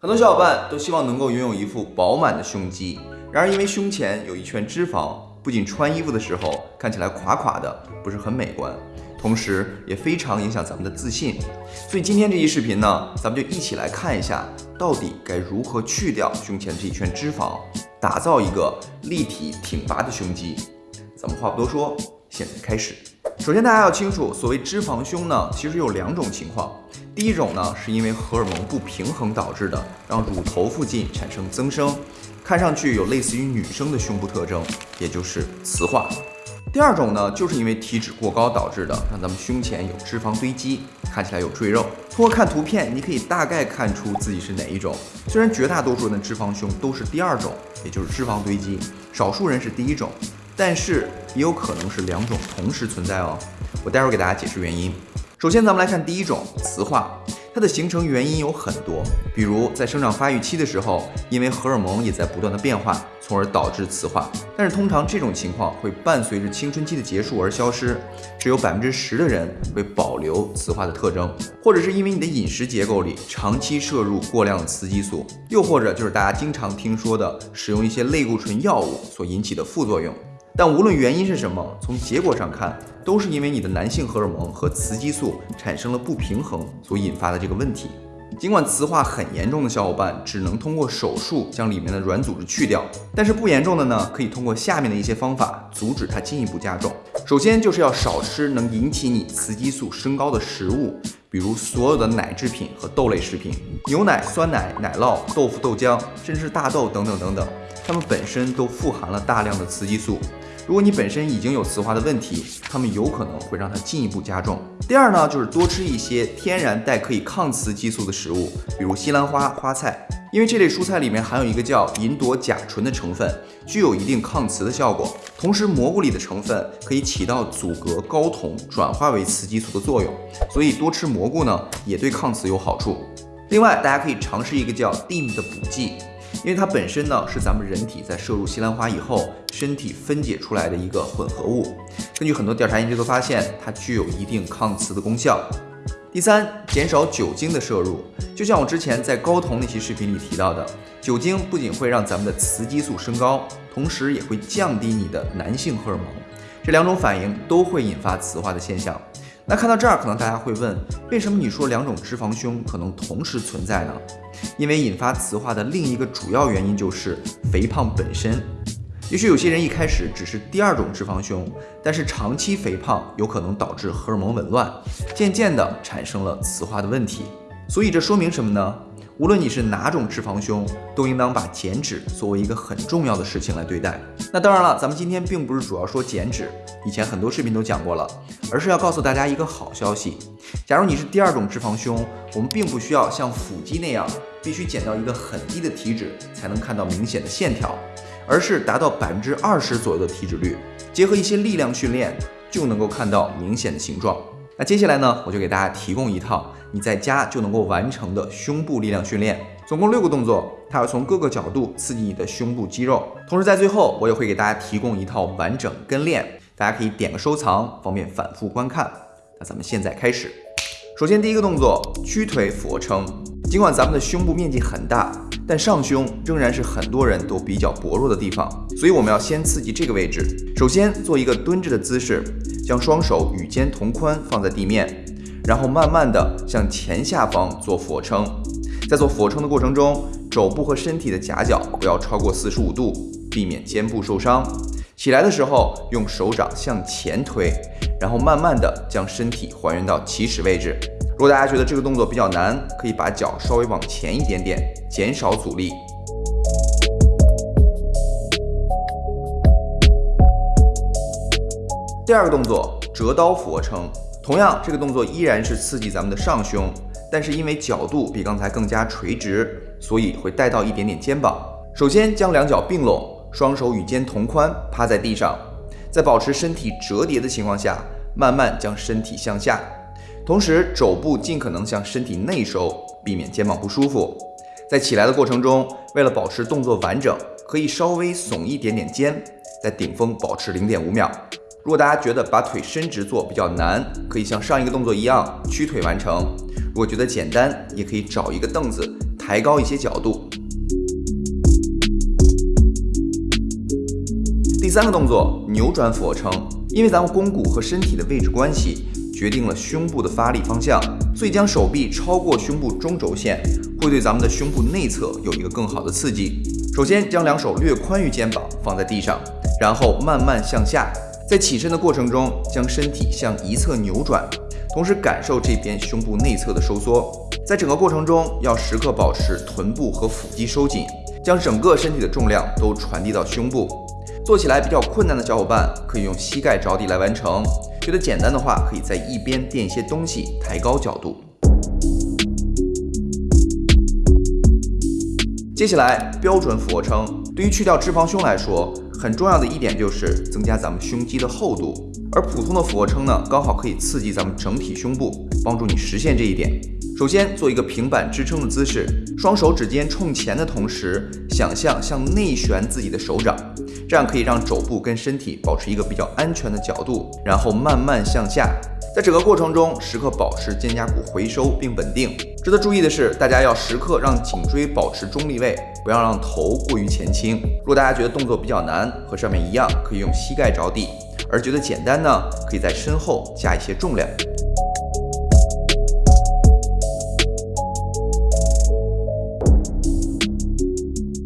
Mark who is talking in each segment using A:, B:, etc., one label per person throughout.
A: 很多小伙伴都希望能够拥有一副饱满的胸肌，然而因为胸前有一圈脂肪，不仅穿衣服的时候看起来垮垮的，不是很美观，同时也非常影响咱们的自信。所以今天这期视频呢，咱们就一起来看一下，到底该如何去掉胸前这一圈脂肪，打造一个立体挺拔的胸肌。咱们话不多说，现在开始。首先大家要清楚，所谓脂肪胸呢，其实有两种情况。第一种呢，是因为荷尔蒙不平衡导致的，让乳头附近产生增生，看上去有类似于女生的胸部特征，也就是雌化。第二种呢，就是因为体脂过高导致的，让咱们胸前有脂肪堆积，看起来有赘肉。通过看图片，你可以大概看出自己是哪一种。虽然绝大多数人的脂肪胸都是第二种，也就是脂肪堆积，少数人是第一种，但是也有可能是两种同时存在哦。我待会儿给大家解释原因。首先，咱们来看第一种雌化，它的形成原因有很多，比如在生长发育期的时候，因为荷尔蒙也在不断的变化，从而导致雌化。但是通常这种情况会伴随着青春期的结束而消失，只有百分之十的人会保留雌化的特征，或者是因为你的饮食结构里长期摄入过量的雌激素，又或者就是大家经常听说的使用一些类固醇药物所引起的副作用。但无论原因是什么，从结果上看，都是因为你的男性荷尔蒙和雌激素产生了不平衡所引发的这个问题。尽管雌化很严重的小伙伴只能通过手术将里面的软组织去掉，但是不严重的呢，可以通过下面的一些方法阻止它进一步加重。首先就是要少吃能引起你雌激素升高的食物，比如所有的奶制品和豆类食品，牛奶、酸奶、奶酪、豆腐、豆浆，甚至大豆等等等等，它们本身都富含了大量的雌激素。如果你本身已经有雌化的问题，它们有可能会让它进一步加重。第二呢，就是多吃一些天然带可以抗雌激素的食物，比如西兰花、花菜，因为这类蔬菜里面含有一个叫银朵甲醇的成分，具有一定抗雌的效果。同时，蘑菇里的成分可以起到阻隔睾酮转化为雌激素的作用，所以多吃蘑菇呢，也对抗雌有好处。另外，大家可以尝试一个叫 DIM 的补剂。因为它本身呢是咱们人体在摄入西兰花以后，身体分解出来的一个混合物。根据很多调查研究都发现，它具有一定抗雌的功效。第三，减少酒精的摄入。就像我之前在高酮那期视频里提到的，酒精不仅会让咱们的雌激素升高，同时也会降低你的男性荷尔蒙。这两种反应都会引发雌化的现象。那看到这儿，可能大家会问，为什么你说两种脂肪胸可能同时存在呢？因为引发雌化的另一个主要原因就是肥胖本身。也许有些人一开始只是第二种脂肪胸，但是长期肥胖有可能导致荷尔蒙紊乱，渐渐的产生了雌化的问题。所以这说明什么呢？无论你是哪种脂肪胸，都应当把减脂作为一个很重要的事情来对待。那当然了，咱们今天并不是主要说减脂，以前很多视频都讲过了，而是要告诉大家一个好消息。假如你是第二种脂肪胸，我们并不需要像腹肌那样必须减到一个很低的体脂才能看到明显的线条，而是达到百分之二十左右的体脂率，结合一些力量训练，就能够看到明显的形状。那接下来呢，我就给大家提供一套。你在家就能够完成的胸部力量训练，总共六个动作，它要从各个角度刺激你的胸部肌肉。同时在最后，我也会给大家提供一套完整跟练，大家可以点个收藏，方便反复观看。那咱们现在开始。首先第一个动作，屈腿俯卧撑。尽管咱们的胸部面积很大，但上胸仍然是很多人都比较薄弱的地方，所以我们要先刺激这个位置。首先做一个蹲着的姿势，将双手与肩同宽放在地面。然后慢慢的向前下方做俯卧撑，在做俯卧撑的过程中，肘部和身体的夹角不要超过四十五度，避免肩部受伤。起来的时候用手掌向前推，然后慢慢的将身体还原到起始位置。如果大家觉得这个动作比较难，可以把脚稍微往前一点点，减少阻力。第二个动作，折刀俯卧撑。同样，这个动作依然是刺激咱们的上胸，但是因为角度比刚才更加垂直，所以会带到一点点肩膀。首先将两脚并拢，双手与肩同宽，趴在地上，在保持身体折叠的情况下，慢慢将身体向下，同时肘部尽可能向身体内收，避免肩膀不舒服。在起来的过程中，为了保持动作完整，可以稍微耸一点点肩，在顶峰保持零点五秒。如果大家觉得把腿伸直做比较难，可以像上一个动作一样屈腿完成。如果觉得简单，也可以找一个凳子抬高一些角度。第三个动作，扭转俯卧撑，因为咱们肱骨和身体的位置关系，决定了胸部的发力方向，所以将手臂超过胸部中轴线，会对咱们的胸部内侧有一个更好的刺激。首先将两手略宽于肩膀放在地上，然后慢慢向下，在起身的过程中，将身体向一侧扭转，同时感受这边胸部内侧的收缩。在整个过程中，要时刻保持臀部和腹肌收紧，将整个身体的重量都传递到胸部。做起来比较困难的小伙伴，可以用膝盖着地来完成；觉得简单的话，可以在一边垫一些东西，抬高角度。接下来，标准俯卧撑，对于去掉脂肪胸来说，很重要的一点就是增加咱们胸肌的厚度。而普通的俯卧撑呢，刚好可以刺激咱们整体胸部，帮助你实现这一点。首先做一个平板支撑的姿势，双手指尖冲前的同时，想象向内旋自己的手掌，这样可以让肘部跟身体保持一个比较安全的角度，然后慢慢向下。在整个过程中，时刻保持肩胛骨回收并稳定。值得注意的是，大家要时刻让颈椎保持中立位，不要让头过于前倾。如果大家觉得动作比较难，和上面一样，可以用膝盖着地；而觉得简单呢，可以在身后加一些重量。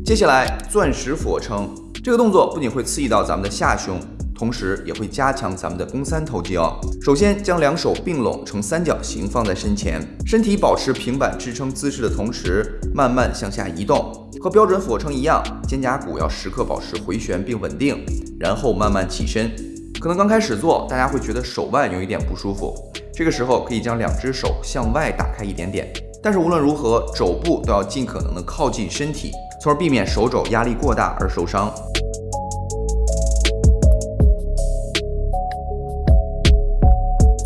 A: 接下来，钻石俯卧撑这个动作不仅会刺激到咱们的下胸，同时也会加强咱们的肱三头肌哦。首先，将两手并拢成三角形放在身前，身体保持平板支撑姿势的同时，慢慢向下移动。和标准俯卧撑一样，肩胛骨要时刻保持回旋并稳定，然后慢慢起身。可能刚开始做，大家会觉得手腕有一点不舒服，这个时候可以将两只手向外打开一点点。但是无论如何，肘部都要尽可能的靠近身体。从而避免手肘压力过大而受伤。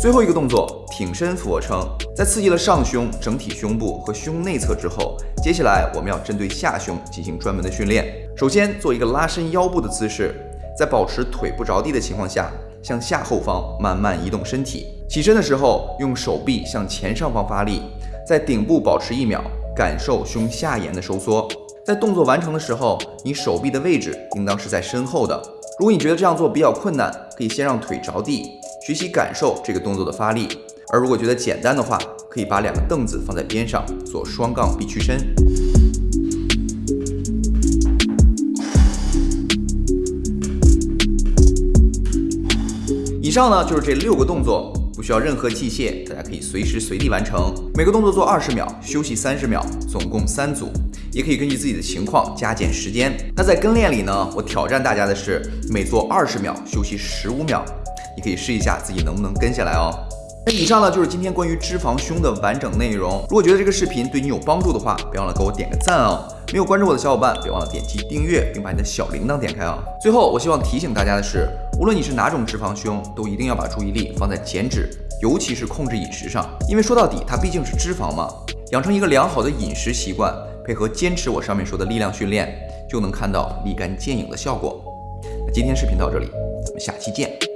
A: 最后一个动作，挺身俯卧撑，在刺激了上胸、整体胸部和胸内侧之后，接下来我们要针对下胸进行专门的训练。首先做一个拉伸腰部的姿势，在保持腿不着地的情况下，向下后方慢慢移动身体。起身的时候，用手臂向前上方发力，在顶部保持一秒，感受胸下沿的收缩。在动作完成的时候，你手臂的位置应当是在身后的。如果你觉得这样做比较困难，可以先让腿着地，学习感受这个动作的发力。而如果觉得简单的话，可以把两个凳子放在边上做双杠臂屈伸。以上呢就是这六个动作，不需要任何器械，大家可以随时随地完成。每个动作做二十秒，休息三十秒，总共三组。也可以根据自己的情况加减时间。那在跟练里呢，我挑战大家的是每做二十秒休息十五秒，你可以试一下自己能不能跟下来哦。那以上呢就是今天关于脂肪胸的完整内容。如果觉得这个视频对你有帮助的话，别忘了给我点个赞哦。没有关注我的小伙伴，别忘了点击订阅，并把你的小铃铛点开啊。最后，我希望提醒大家的是，无论你是哪种脂肪胸，都一定要把注意力放在减脂，尤其是控制饮食上，因为说到底它毕竟是脂肪嘛。养成一个良好的饮食习惯。配合坚持我上面说的力量训练，就能看到立竿见影的效果。那今天视频到这里，咱们下期见。